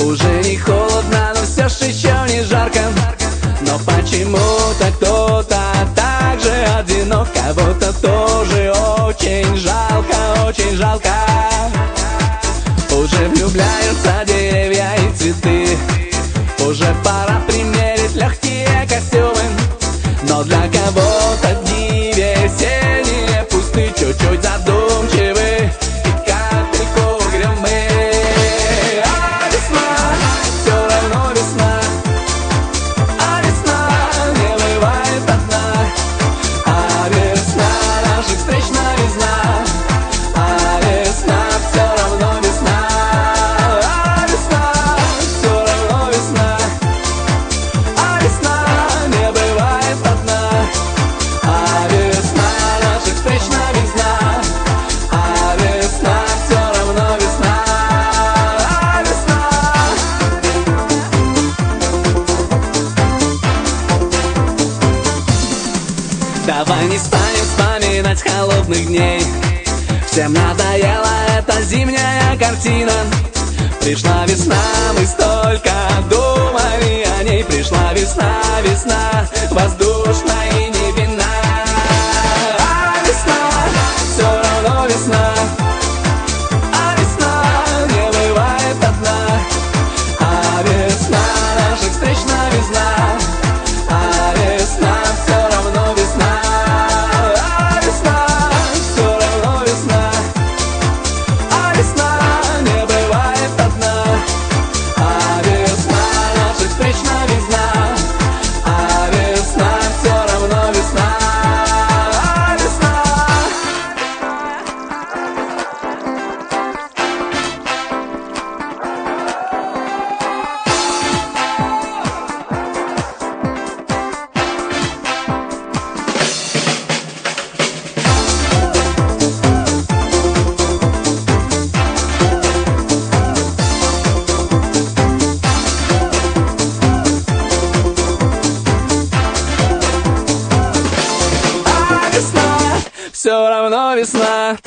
Уже не холодно, но все ж еще не жарко. Но почему-то кто-то так же одинок Кого-то тоже очень жалко, очень жалко? Уже влюбляются деревья и цветы. Уже пора примерить легкие костюмы. Но для кого-то Давай не станем вспоминать холодных дней. Всем надоела эта зимняя картина. Пришла весна, мы столько думали о ней. Пришла весна, весна, воздушная все равно весна